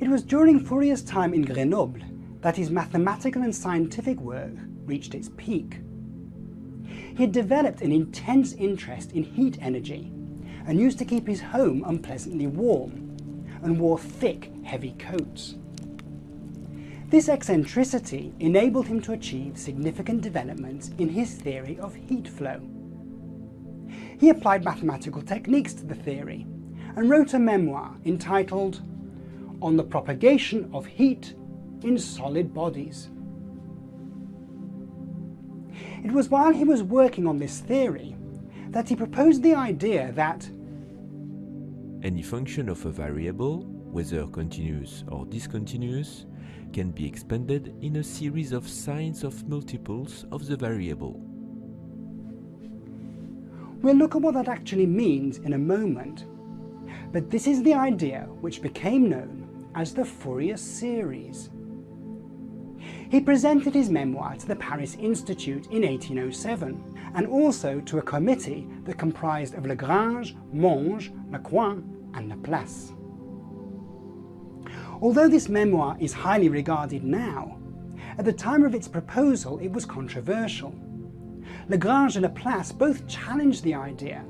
It was during Fourier's time in Grenoble that his mathematical and scientific work reached its peak. He had developed an intense interest in heat energy and used to keep his home unpleasantly warm and wore thick, heavy coats. This eccentricity enabled him to achieve significant developments in his theory of heat flow. He applied mathematical techniques to the theory and wrote a memoir entitled On the Propagation of Heat in Solid Bodies. It was while he was working on this theory that he proposed the idea that any function of a variable, whether continuous or discontinuous, can be expanded in a series of sines of multiples of the variable. We'll look at what that actually means in a moment, but this is the idea which became known as the Fourier series. He presented his memoir to the Paris Institute in 1807 and also to a committee that comprised of Lagrange, Monge, Lacroix and Laplace. Although this memoir is highly regarded now, at the time of its proposal it was controversial. Lagrange and Laplace both challenged the idea,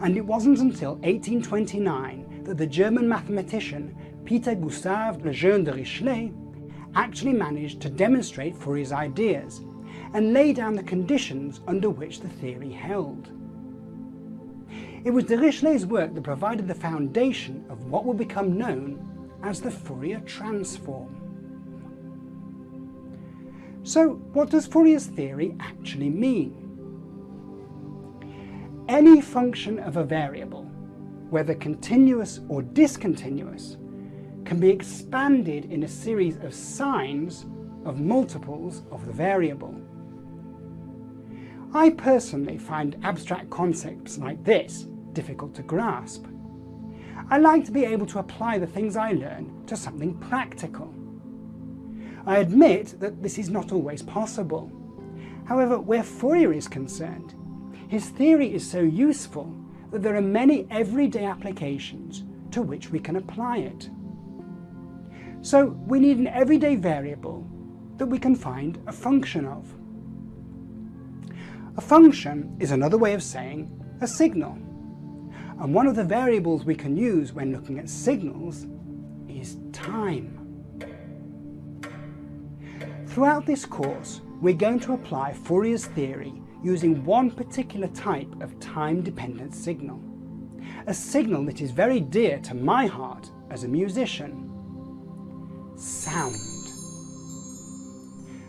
and it wasn't until 1829 that the German mathematician Peter Gustav Lejeune Dirichlet actually managed to demonstrate for his ideas and lay down the conditions under which the theory held. It was Dirichlet's work that provided the foundation of what would become known as the Fourier transform. So what does Fourier's theory actually mean? Any function of a variable, whether continuous or discontinuous, can be expanded in a series of sines of multiples of the variable. I personally find abstract concepts like this difficult to grasp. I like to be able to apply the things I learn to something practical. I admit that this is not always possible. However, where Fourier is concerned, his theory is so useful that there are many everyday applications to which we can apply it. So we need an everyday variable that we can find a function of. A function is another way of saying a signal. And one of the variables we can use when looking at signals is time. Throughout this course, we're going to apply Fourier's theory using one particular type of time-dependent signal. A signal that is very dear to my heart as a musician. Sound.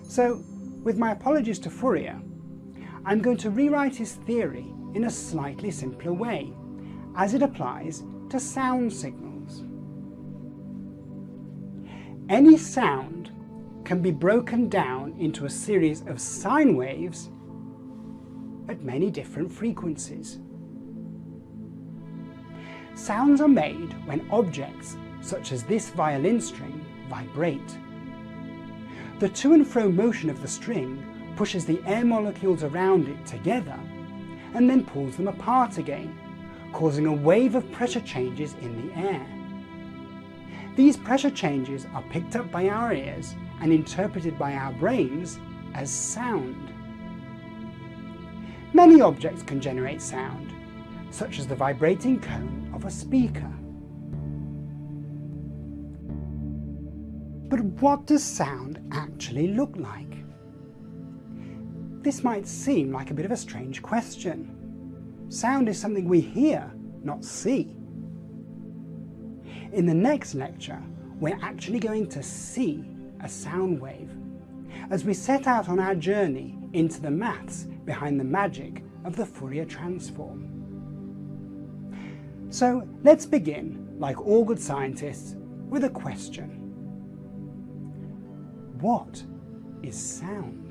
So, with my apologies to Fourier, I'm going to rewrite his theory in a slightly simpler way, as it applies to sound signals. Any sound can be broken down into a series of sine waves at many different frequencies. Sounds are made when objects, such as this violin string, vibrate. The to and fro motion of the string pushes the air molecules around it together and then pulls them apart again, causing a wave of pressure changes in the air. These pressure changes are picked up by our ears and interpreted by our brains as sound. Many objects can generate sound, such as the vibrating cone of a speaker. But what does sound actually look like? This might seem like a bit of a strange question. Sound is something we hear, not see. In the next lecture, we're actually going to see a sound wave as we set out on our journey into the maths behind the magic of the Fourier transform. So let's begin, like all good scientists, with a question. What is sound?